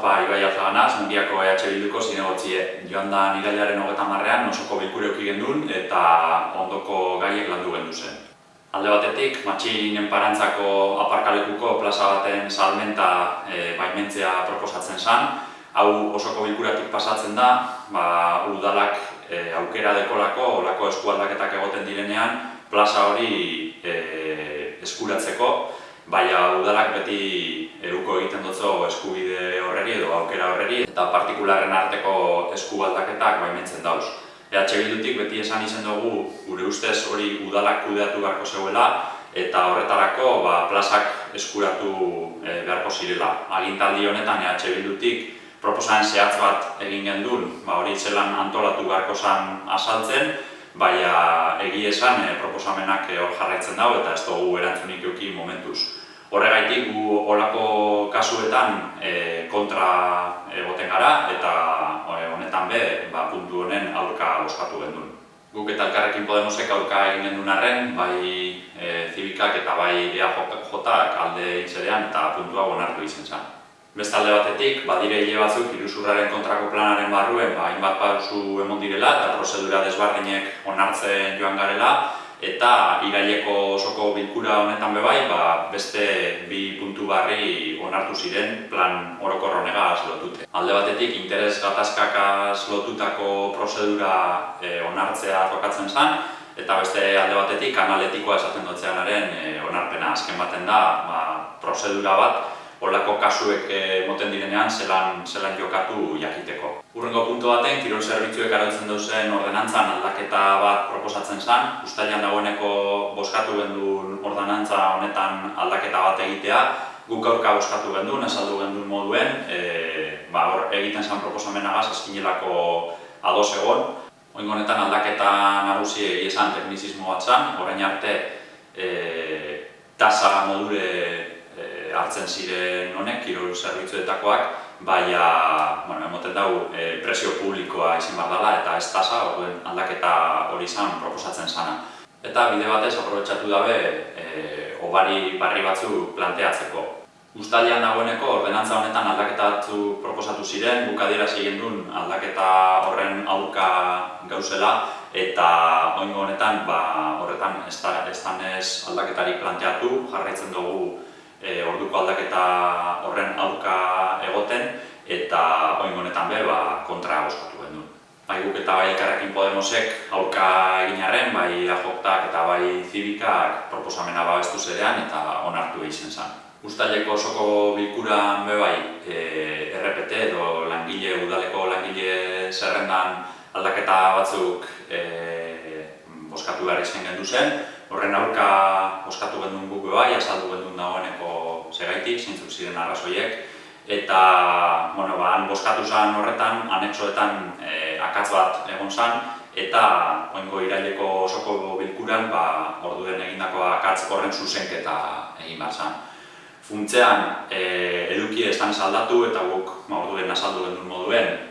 Opa, Ibai Alzaganaz, Mundiako EH Bilduko zinegotzie. Joan da nirailaren hogeta marrean osoko bilkureuki gendun eta ondoko gaiek landu gendu zen. Alde batetik, matxinen parantzako aparkalekuko plaza baten salmenta e, baimentzea proposatzen zen. Hau osoko bilkuratik pasatzen da, ba, udalak e, aukera dekolako, olako eskualdaketak egoten direnean, plaza hori e, eskuratzeko, baina udalak beti eruko egiten dutzo eskubide horreri edo aukera horreri eta partikularren arteko eskubaldaketak baimentzen dauz. EH Bildutik beti esan izen dugu gure ustez hori udalak kudeatu beharko zeuela eta horretarako ba, plazak eskuratu e, beharko zirela. Agintaldi honetan EH Bildutik proposamen zehatz bat egin gendun, ba, hori zelan antolatu beharko zan asaltzen, baina egi esan e, proposamenak e, hor jarraitzen dago eta ez dugu erantzunik euki momentuz. Horregaitik gu olako kasuetan e, kontra egoten gara eta e, honetan be ba, puntu honen aurka oskatu gendun. Guk eta elkarrekin Podemosek aurka egin gendun arren, bai e, zibikak eta bai EAJak alde itzerean eta puntua onartu izen zen. Bestalde batetik, badire hile batzuk iruzurraren kontrako planaren barruen ba, hainbat pausu emon direla eta prozedura desbardinek onartzen joan garela, eta iraileko osoko bilkura honetan bebai, ba, beste bi puntu barri onartu ziren plan orokor honegaz lotute. Alde batetik, interes gatazkakaz lotutako prozedura e, onartzea tokatzen zen, eta beste alde batetik, analetikoa esaten dutzeanaren e, onarpena azken baten da, ba, prozedura bat, olako kasuek eh, moten direnean zelan, zelan jokatu jakiteko. Urrengo puntu baten, kirol zerbitzuek arautzen duzen ordenantzan aldaketa bat proposatzen zen. Uztailan dagoeneko boskatu gendun ordenantza honetan aldaketa bat egitea. Guk aurka boskatu gendun, esaldu gendun moduen, e, ba, hor egiten zen proposamenagaz eskinelako ados egon. Oingo honetan aldaketa nagusi egizan teknizismo bat zen, orain arte e, tasa modure hartzen ziren honek, kirol zerbitzuetakoak, baina, bueno, emoten dugu, e, presio publikoa izin behar dela eta ez tasa, orduen aldaketa hori izan proposatzen zana. Eta bide batez, aprobetsatu dabe, e, obari barri batzu planteatzeko. Uztalian dagoeneko, ordenantza honetan aldaketa batzu proposatu ziren, bukadira ziren duen aldaketa horren aurka gauzela, eta oingo honetan, ba, horretan ez ez aldaketari planteatu, jarraitzen dugu e, orduko aldaketa horren aurka egoten eta oin honetan be ba, kontra boskatu gendu. Bai guk eta bai elkarrekin Podemosek aurka eginarren, bai ajoktak eta bai zibikak proposamena babestu zerean eta onartu egin zen. Uztaileko osoko bilkuran be bai e, RPT edo langile udaleko langile zerrendan aldaketa batzuk e, boskatu behar izan gendu zen, horren aurka boskatu gendun guk bai, azaldu gendun dagoeneko segaitik, zintzuk ziren arrazoiek, eta bueno, ba, han boskatu zen horretan, anexoetan e, akatz bat egon zen, eta oingo iraileko osoko bilkuran, ba, orduen egindako akatz horren zuzenketa egin bat zen. Funtzean, e, eduki estan saldatu eta guk ba, orduen azaldu gendun moduen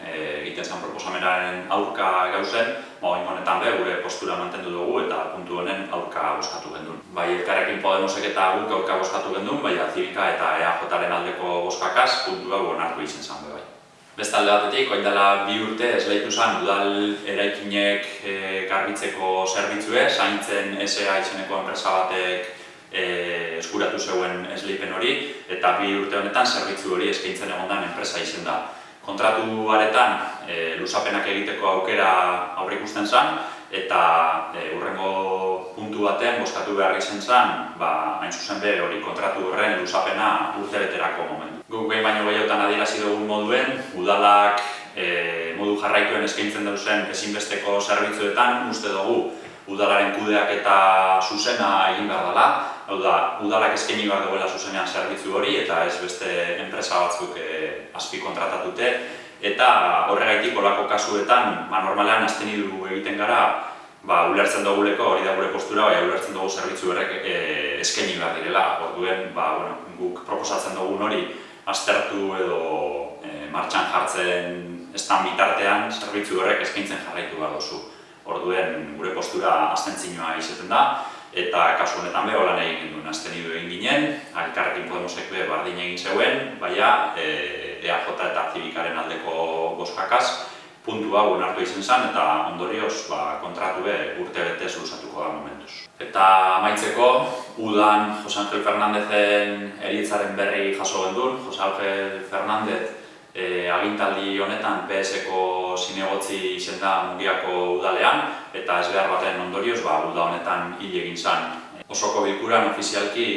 proposamenaren aurka gauzen, ba, honetan be, gure postura mantendu dugu eta puntu honen aurka boskatu gendun. Bai, elkarrekin Podemosek eta guk aurka boskatu gendun, bai, Zibika eta EAJaren aldeko boskakaz puntu hau onartu izen zen be, bai. Bestalde batetik, oin dela bi urte esleitu zen udal eraikinek e, garbitzeko zerbitzue, zaintzen SEA izeneko enpresa batek e, eskuratu zeuen esleipen hori, eta bi urte honetan zerbitzu hori eskaintzen egondan enpresa izen da kontratu baretan e, lusapenak egiteko aukera aurre ikusten zen, eta e, urrengo puntu batean boskatu behar izan zen, ba, hain zuzen be hori kontratu horren lusapena urtebeterako momentu. Guk behin baino gehiotan adierazi dugun moduen, udalak e, modu jarraituen eskaintzen duzen ezinbesteko zerbitzuetan, uste dugu udalaren kudeak eta zuzena egin behar dela, hau da, udalak eskaini behar duela zuzenean zerbitzu hori eta ez beste enpresa batzuk e, azpi kontratatute eta horregaitik olako kasuetan, ba, normalean azten du egiten gara, ba, ulertzen duguleko hori da gure postura, bai, ulertzen dugu zerbitzu horrek e, eskaini behar direla, orduen, ba, bueno, guk proposatzen dugun hori aztertu edo e, martxan jartzen estan bitartean zerbitzu horrek eskaintzen jarraitu behar duzu. Orduen gure postura astentzinoa izaten da, eta kasu honetan be holan egin duen azten egin ginen, alkarrekin Podemosek be bardin egin zeuen, baina EAJ eta jakaz, puntu hau onartu izen zen eta ondorioz ba, kontratu be urte betez luzatuko da momentuz. Eta amaitzeko, udan Jose Angel Fernandezen eritzaren berri jaso gendun. Jose Angel Fernandez e, agintaldi honetan PSko zinegotzi izen da Mungiako udalean eta ez behar baten ondorioz ba, uda honetan hil egin zen. Osoko bilkuran ofizialki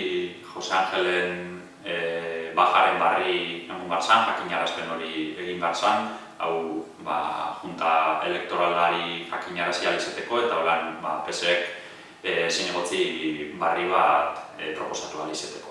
Jose Angelen e, bajaren barri egun bat zan, jakinarazpen hori egin bat zan, hau ba, junta elektoralari jakinarazia alizeteko eta holan ba, PSek e, zinegotzi barri bat e, proposatu alizeteko.